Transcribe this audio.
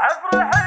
عفر